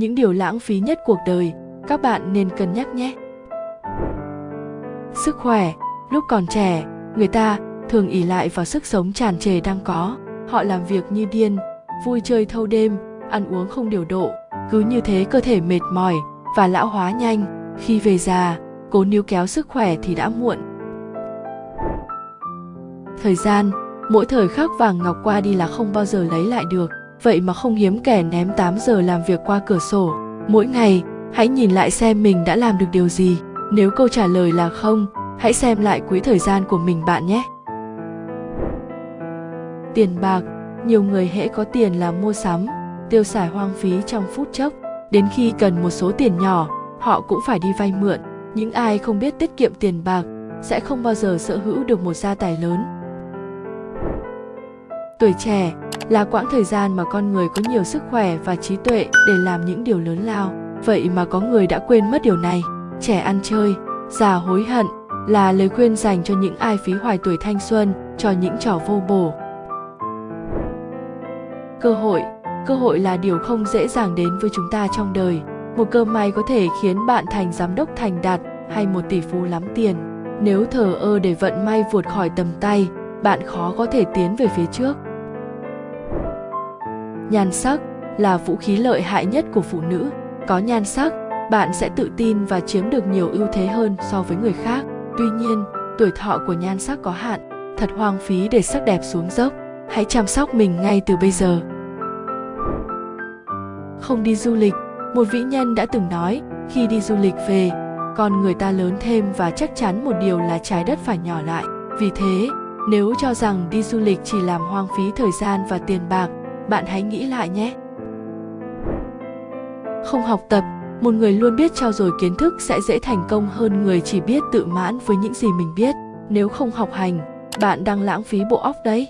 những điều lãng phí nhất cuộc đời, các bạn nên cân nhắc nhé. Sức khỏe, lúc còn trẻ, người ta thường ỉ lại vào sức sống tràn trề đang có. Họ làm việc như điên, vui chơi thâu đêm, ăn uống không điều độ, cứ như thế cơ thể mệt mỏi và lão hóa nhanh. Khi về già, cố níu kéo sức khỏe thì đã muộn. Thời gian, mỗi thời khắc vàng ngọc qua đi là không bao giờ lấy lại được vậy mà không hiếm kẻ ném 8 giờ làm việc qua cửa sổ. Mỗi ngày, hãy nhìn lại xem mình đã làm được điều gì. Nếu câu trả lời là không, hãy xem lại quỹ thời gian của mình bạn nhé. Tiền bạc. Nhiều người hễ có tiền là mua sắm, tiêu xài hoang phí trong phút chốc. Đến khi cần một số tiền nhỏ, họ cũng phải đi vay mượn. Những ai không biết tiết kiệm tiền bạc sẽ không bao giờ sở hữu được một gia tài lớn. Tuổi trẻ là quãng thời gian mà con người có nhiều sức khỏe và trí tuệ để làm những điều lớn lao. Vậy mà có người đã quên mất điều này. Trẻ ăn chơi, già hối hận là lời khuyên dành cho những ai phí hoài tuổi thanh xuân, cho những trò vô bổ. Cơ hội. Cơ hội là điều không dễ dàng đến với chúng ta trong đời. Một cơ may có thể khiến bạn thành giám đốc thành đạt hay một tỷ phú lắm tiền. Nếu thờ ơ để vận may vượt khỏi tầm tay, bạn khó có thể tiến về phía trước nhan sắc là vũ khí lợi hại nhất của phụ nữ. Có nhan sắc, bạn sẽ tự tin và chiếm được nhiều ưu thế hơn so với người khác. Tuy nhiên, tuổi thọ của nhan sắc có hạn, thật hoang phí để sắc đẹp xuống dốc. Hãy chăm sóc mình ngay từ bây giờ. Không đi du lịch, một vĩ nhân đã từng nói, khi đi du lịch về, con người ta lớn thêm và chắc chắn một điều là trái đất phải nhỏ lại. Vì thế, nếu cho rằng đi du lịch chỉ làm hoang phí thời gian và tiền bạc bạn hãy nghĩ lại nhé. Không học tập, một người luôn biết trao dồi kiến thức sẽ dễ thành công hơn người chỉ biết tự mãn với những gì mình biết. Nếu không học hành, bạn đang lãng phí bộ óc đấy.